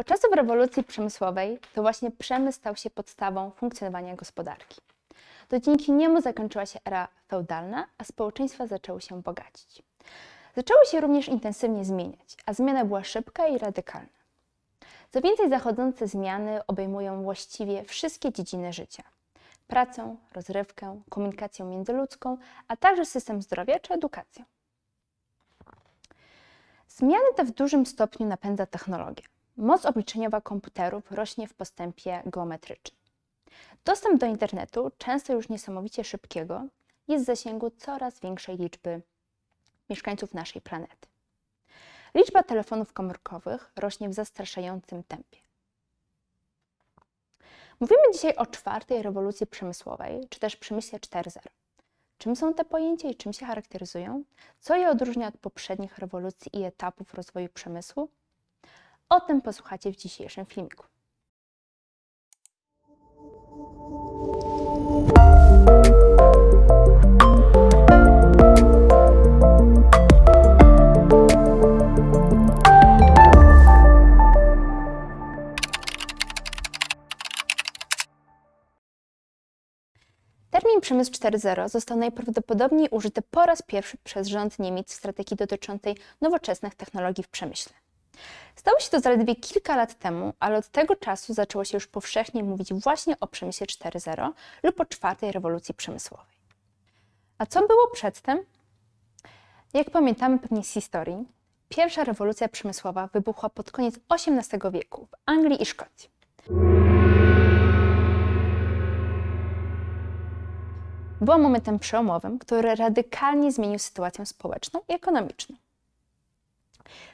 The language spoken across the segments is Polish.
Od czasów rewolucji przemysłowej to właśnie przemysł stał się podstawą funkcjonowania gospodarki. To dzięki niemu zakończyła się era feudalna, a społeczeństwa zaczęły się bogacić. Zaczęły się również intensywnie zmieniać, a zmiana była szybka i radykalna. Co więcej, zachodzące zmiany obejmują właściwie wszystkie dziedziny życia: pracę, rozrywkę, komunikację międzyludzką, a także system zdrowia czy edukację. Zmiany te w dużym stopniu napędza technologia. Moc obliczeniowa komputerów rośnie w postępie geometrycznym. Dostęp do internetu, często już niesamowicie szybkiego, jest w zasięgu coraz większej liczby mieszkańców naszej planety. Liczba telefonów komórkowych rośnie w zastraszającym tempie. Mówimy dzisiaj o czwartej rewolucji przemysłowej, czy też przemyśle 4.0. Czym są te pojęcia i czym się charakteryzują? Co je odróżnia od poprzednich rewolucji i etapów rozwoju przemysłu? O tym posłuchacie w dzisiejszym filmiku. Termin przemysł 4.0 został najprawdopodobniej użyty po raz pierwszy przez rząd Niemiec w strategii dotyczącej nowoczesnych technologii w przemyśle. Stało się to zaledwie kilka lat temu, ale od tego czasu zaczęło się już powszechnie mówić właśnie o przemyśle 4.0 lub o czwartej rewolucji przemysłowej. A co było przedtem? Jak pamiętamy pewnie z historii, pierwsza rewolucja przemysłowa wybuchła pod koniec XVIII wieku w Anglii i Szkocji. Była momentem przełomowym, który radykalnie zmienił sytuację społeczną i ekonomiczną.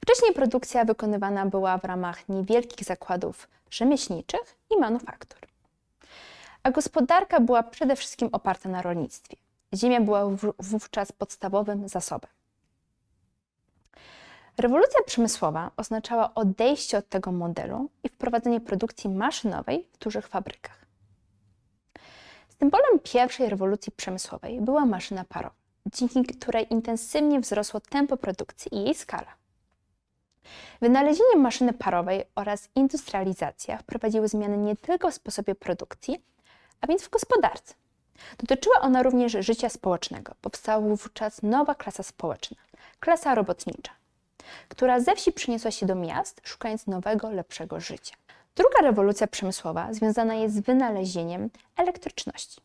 Wcześniej produkcja wykonywana była w ramach niewielkich zakładów rzemieślniczych i manufaktur. A gospodarka była przede wszystkim oparta na rolnictwie. Ziemia była wówczas podstawowym zasobem. Rewolucja przemysłowa oznaczała odejście od tego modelu i wprowadzenie produkcji maszynowej w dużych fabrykach. Symbolem pierwszej rewolucji przemysłowej była maszyna parowa, dzięki której intensywnie wzrosło tempo produkcji i jej skala. Wynalezienie maszyny parowej oraz industrializacja wprowadziły zmiany nie tylko w sposobie produkcji, a więc w gospodarce. Dotyczyła ona również życia społecznego. Powstała wówczas nowa klasa społeczna klasa robotnicza która ze wsi przeniosła się do miast, szukając nowego, lepszego życia. Druga rewolucja przemysłowa związana jest z wynalezieniem elektryczności.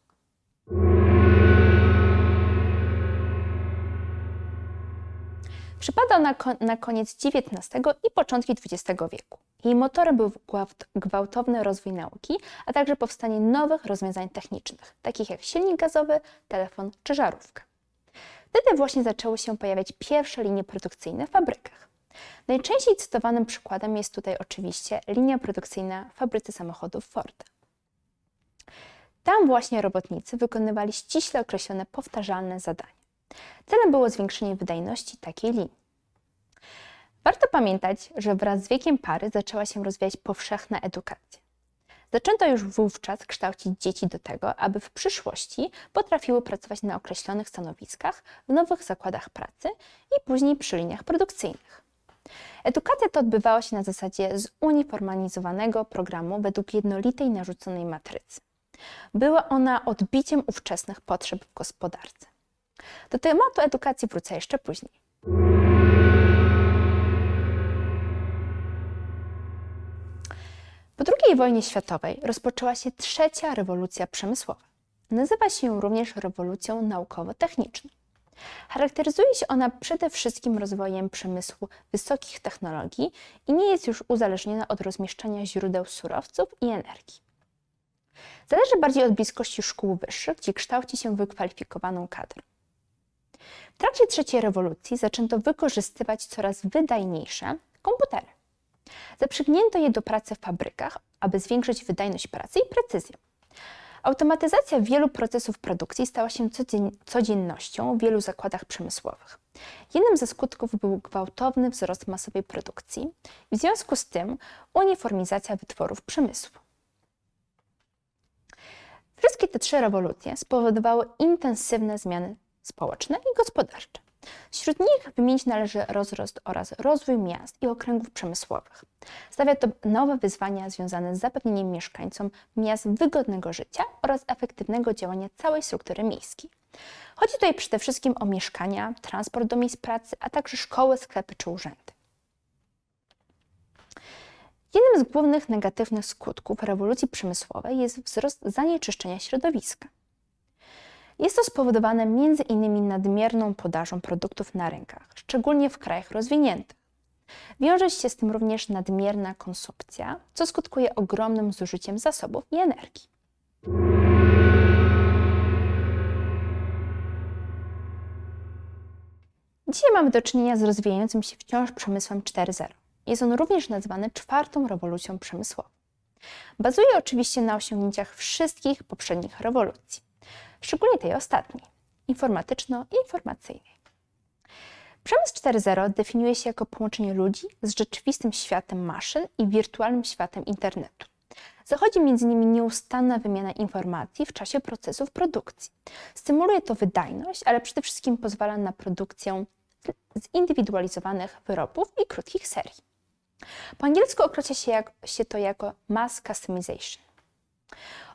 Na, na koniec XIX i początki XX wieku. Jej motorem był gwałtowny rozwój nauki, a także powstanie nowych rozwiązań technicznych, takich jak silnik gazowy, telefon czy żarówka. Wtedy właśnie zaczęły się pojawiać pierwsze linie produkcyjne w fabrykach. Najczęściej cytowanym przykładem jest tutaj oczywiście linia produkcyjna w fabryce samochodów Forda. Tam właśnie robotnicy wykonywali ściśle określone powtarzalne zadania. Celem było zwiększenie wydajności takiej linii. Warto pamiętać, że wraz z wiekiem pary zaczęła się rozwijać powszechna edukacja. Zaczęto już wówczas kształcić dzieci do tego, aby w przyszłości potrafiły pracować na określonych stanowiskach w nowych zakładach pracy i później przy liniach produkcyjnych. Edukacja ta odbywała się na zasadzie zuniformalizowanego programu według jednolitej narzuconej matrycy. Była ona odbiciem ówczesnych potrzeb w gospodarce. Do tematu edukacji wrócę jeszcze później. Wojnie światowej rozpoczęła się trzecia rewolucja przemysłowa. Nazywa się ją również rewolucją naukowo-techniczną. Charakteryzuje się ona przede wszystkim rozwojem przemysłu wysokich technologii i nie jest już uzależniona od rozmieszczania źródeł surowców i energii. Zależy bardziej od bliskości szkół wyższych, gdzie kształci się wykwalifikowaną kadrę. W trakcie trzeciej rewolucji zaczęto wykorzystywać coraz wydajniejsze komputery. Zaprzygnięto je do pracy w fabrykach, aby zwiększyć wydajność pracy i precyzję. Automatyzacja wielu procesów produkcji stała się codziennością w wielu zakładach przemysłowych. Jednym ze skutków był gwałtowny wzrost masowej produkcji i w związku z tym uniformizacja wytworów przemysłu. Wszystkie te trzy rewolucje spowodowały intensywne zmiany społeczne i gospodarcze. Wśród nich wymienić należy rozrost oraz rozwój miast i okręgów przemysłowych. Stawia to nowe wyzwania związane z zapewnieniem mieszkańcom miast wygodnego życia oraz efektywnego działania całej struktury miejskiej. Chodzi tutaj przede wszystkim o mieszkania, transport do miejsc pracy, a także szkoły, sklepy czy urzędy. Jednym z głównych negatywnych skutków rewolucji przemysłowej jest wzrost zanieczyszczenia środowiska. Jest to spowodowane innymi nadmierną podażą produktów na rynkach, szczególnie w krajach rozwiniętych. Wiąże się z tym również nadmierna konsumpcja, co skutkuje ogromnym zużyciem zasobów i energii. Dzisiaj mamy do czynienia z rozwijającym się wciąż przemysłem 4.0. Jest on również nazwany czwartą rewolucją przemysłową. Bazuje oczywiście na osiągnięciach wszystkich poprzednich rewolucji, szczególnie tej ostatniej, informatyczno-informacyjnej. Przemysł 4.0 definiuje się jako połączenie ludzi z rzeczywistym światem maszyn i wirtualnym światem internetu. Zachodzi między nimi nieustanna wymiana informacji w czasie procesów produkcji. Stymuluje to wydajność, ale przede wszystkim pozwala na produkcję zindywidualizowanych wyrobów i krótkich serii. Po angielsku określa się, jak, się to jako mass customization.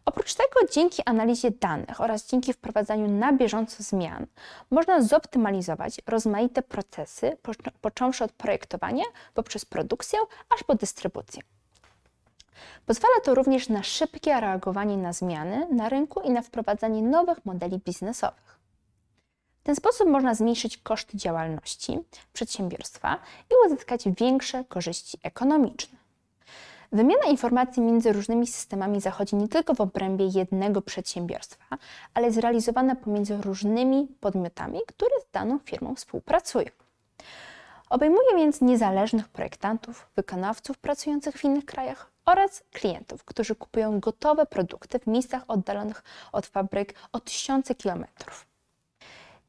Oprócz tego, dzięki analizie danych oraz dzięki wprowadzaniu na bieżąco zmian, można zoptymalizować rozmaite procesy, począwszy od projektowania poprzez produkcję aż po dystrybucję. Pozwala to również na szybkie reagowanie na zmiany na rynku i na wprowadzanie nowych modeli biznesowych. W ten sposób można zmniejszyć koszty działalności przedsiębiorstwa i uzyskać większe korzyści ekonomiczne. Wymiana informacji między różnymi systemami zachodzi nie tylko w obrębie jednego przedsiębiorstwa, ale jest realizowana pomiędzy różnymi podmiotami, które z daną firmą współpracują. Obejmuje więc niezależnych projektantów, wykonawców pracujących w innych krajach oraz klientów, którzy kupują gotowe produkty w miejscach oddalonych od fabryk o tysiące kilometrów.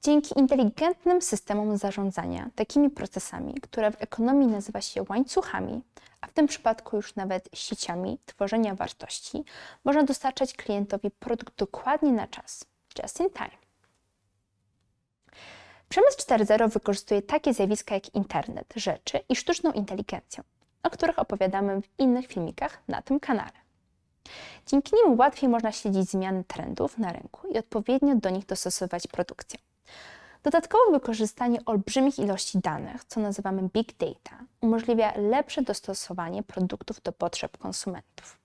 Dzięki inteligentnym systemom zarządzania takimi procesami, które w ekonomii nazywa się łańcuchami, a w tym przypadku już nawet sieciami tworzenia wartości, można dostarczać klientowi produkt dokładnie na czas, just in time. Przemysł 4.0 wykorzystuje takie zjawiska jak internet rzeczy i sztuczną inteligencję, o których opowiadamy w innych filmikach na tym kanale. Dzięki nim łatwiej można śledzić zmiany trendów na rynku i odpowiednio do nich dostosować produkcję. Dodatkowo wykorzystanie olbrzymich ilości danych, co nazywamy big data, umożliwia lepsze dostosowanie produktów do potrzeb konsumentów.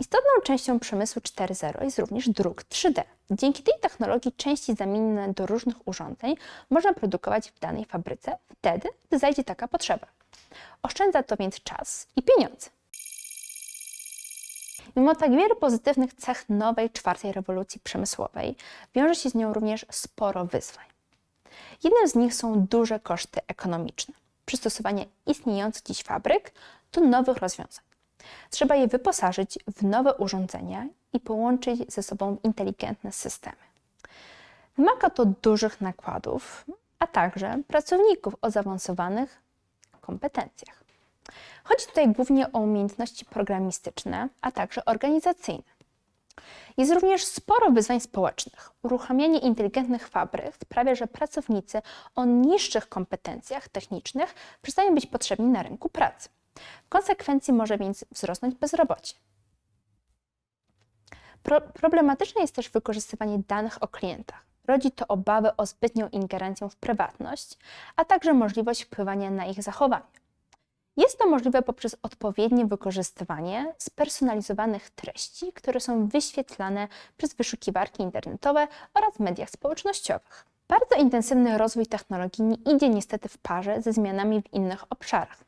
Istotną częścią przemysłu 4.0 jest również druk 3D. Dzięki tej technologii części zamienne do różnych urządzeń można produkować w danej fabryce wtedy, gdy zajdzie taka potrzeba. Oszczędza to więc czas i pieniądze. Mimo tak wielu pozytywnych cech nowej czwartej rewolucji przemysłowej, wiąże się z nią również sporo wyzwań. Jednym z nich są duże koszty ekonomiczne, przystosowanie istniejących dziś fabryk do nowych rozwiązań. Trzeba je wyposażyć w nowe urządzenia i połączyć ze sobą inteligentne systemy. Wymaga to dużych nakładów, a także pracowników o zaawansowanych kompetencjach. Chodzi tutaj głównie o umiejętności programistyczne, a także organizacyjne. Jest również sporo wyzwań społecznych. Uruchamianie inteligentnych fabryk sprawia, że pracownicy o niższych kompetencjach technicznych przestają być potrzebni na rynku pracy. W konsekwencji może więc wzrosnąć bezrobocie. Pro problematyczne jest też wykorzystywanie danych o klientach. Rodzi to obawy o zbytnią ingerencję w prywatność, a także możliwość wpływania na ich zachowanie. Jest to możliwe poprzez odpowiednie wykorzystywanie spersonalizowanych treści, które są wyświetlane przez wyszukiwarki internetowe oraz w mediach społecznościowych. Bardzo intensywny rozwój technologii nie idzie niestety w parze ze zmianami w innych obszarach.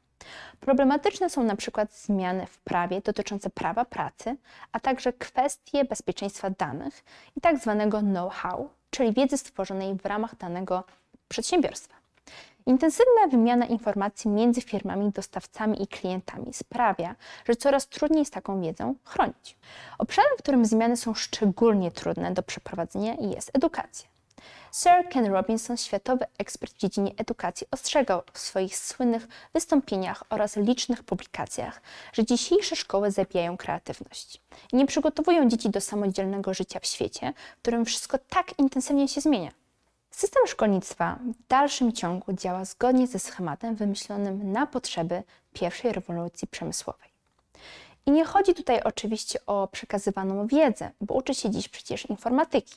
Problematyczne są na przykład zmiany w prawie dotyczące prawa pracy, a także kwestie bezpieczeństwa danych i tak zwanego know-how, czyli wiedzy stworzonej w ramach danego przedsiębiorstwa. Intensywna wymiana informacji między firmami, dostawcami i klientami sprawia, że coraz trudniej jest taką wiedzą chronić. Obszarem, w którym zmiany są szczególnie trudne do przeprowadzenia jest edukacja. Sir Ken Robinson, światowy ekspert w dziedzinie edukacji, ostrzegał w swoich słynnych wystąpieniach oraz licznych publikacjach, że dzisiejsze szkoły zabijają kreatywność i nie przygotowują dzieci do samodzielnego życia w świecie, w którym wszystko tak intensywnie się zmienia. System szkolnictwa w dalszym ciągu działa zgodnie ze schematem wymyślonym na potrzeby pierwszej rewolucji przemysłowej. I nie chodzi tutaj oczywiście o przekazywaną wiedzę, bo uczy się dziś przecież informatyki.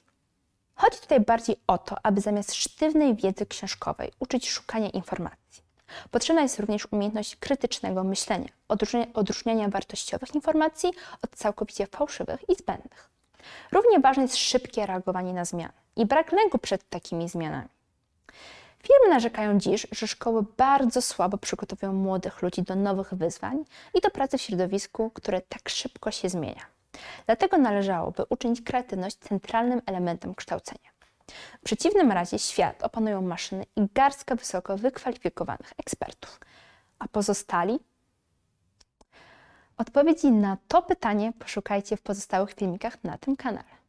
Chodzi tutaj bardziej o to, aby zamiast sztywnej wiedzy książkowej uczyć szukania informacji. Potrzebna jest również umiejętność krytycznego myślenia, odróżniania, wartościowych informacji od całkowicie fałszywych i zbędnych. Równie ważne jest szybkie reagowanie na zmiany i brak lęku przed takimi zmianami. Firmy narzekają dziś, że szkoły bardzo słabo przygotowują młodych ludzi do nowych wyzwań i do pracy w środowisku, które tak szybko się zmienia. Dlatego należałoby uczynić kreatywność centralnym elementem kształcenia. W przeciwnym razie świat opanują maszyny i garstka wysoko wykwalifikowanych ekspertów. A pozostali? Odpowiedzi na to pytanie poszukajcie w pozostałych filmikach na tym kanale.